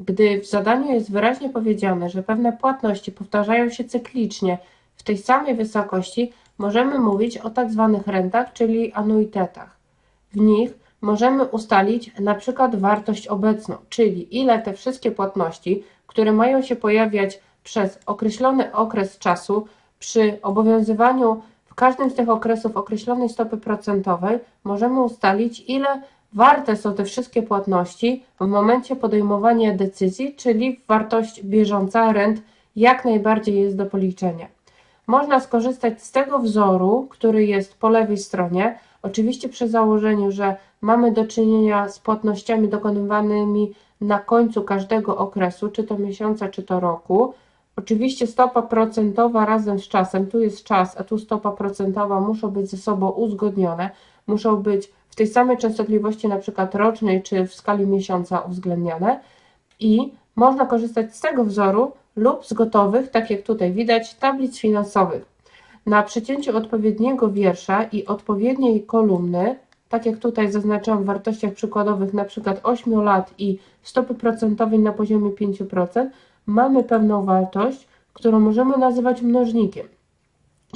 Gdy w zadaniu jest wyraźnie powiedziane, że pewne płatności powtarzają się cyklicznie w tej samej wysokości, możemy mówić o tak zwanych rentach, czyli anuitetach. W nich możemy ustalić przykład wartość obecną, czyli ile te wszystkie płatności, które mają się pojawiać przez określony okres czasu, przy obowiązywaniu w każdym z tych okresów określonej stopy procentowej, możemy ustalić, ile warte są te wszystkie płatności w momencie podejmowania decyzji, czyli wartość bieżąca rent jak najbardziej jest do policzenia. Można skorzystać z tego wzoru, który jest po lewej stronie, oczywiście przy założeniu, że mamy do czynienia z płatnościami dokonywanymi na końcu każdego okresu, czy to miesiąca, czy to roku. Oczywiście stopa procentowa razem z czasem, tu jest czas, a tu stopa procentowa muszą być ze sobą uzgodnione, muszą być w tej samej częstotliwości, na przykład rocznej, czy w skali miesiąca uwzględniane i można korzystać z tego wzoru lub z gotowych, tak jak tutaj widać, tablic finansowych. Na przecięciu odpowiedniego wiersza i odpowiedniej kolumny, tak jak tutaj zaznaczyłam w wartościach przykładowych, na przykład 8 lat i stopy procentowej na poziomie 5%, mamy pewną wartość, którą możemy nazywać mnożnikiem.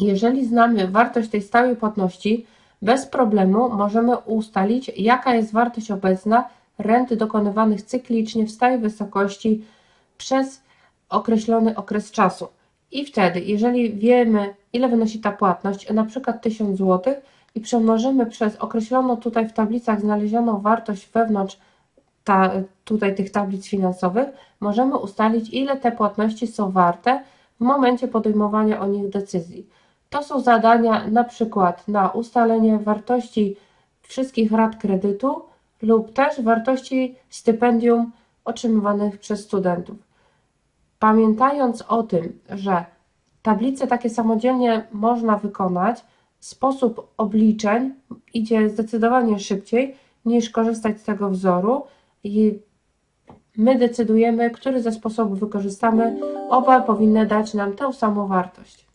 Jeżeli znamy wartość tej stałej płatności, bez problemu możemy ustalić, jaka jest wartość obecna rent dokonywanych cyklicznie w stałej wysokości przez określony okres czasu. I wtedy, jeżeli wiemy, ile wynosi ta płatność, na przykład 1000 zł, i przemnożymy przez określoną tutaj w tablicach znalezioną wartość wewnątrz ta, tutaj tych tablic finansowych, możemy ustalić, ile te płatności są warte w momencie podejmowania o nich decyzji. To są zadania na przykład na ustalenie wartości wszystkich rat kredytu lub też wartości stypendium otrzymywanych przez studentów. Pamiętając o tym, że tablice takie samodzielnie można wykonać, sposób obliczeń idzie zdecydowanie szybciej niż korzystać z tego wzoru i my decydujemy, który ze sposobów wykorzystamy. Oba powinny dać nam tę samą wartość.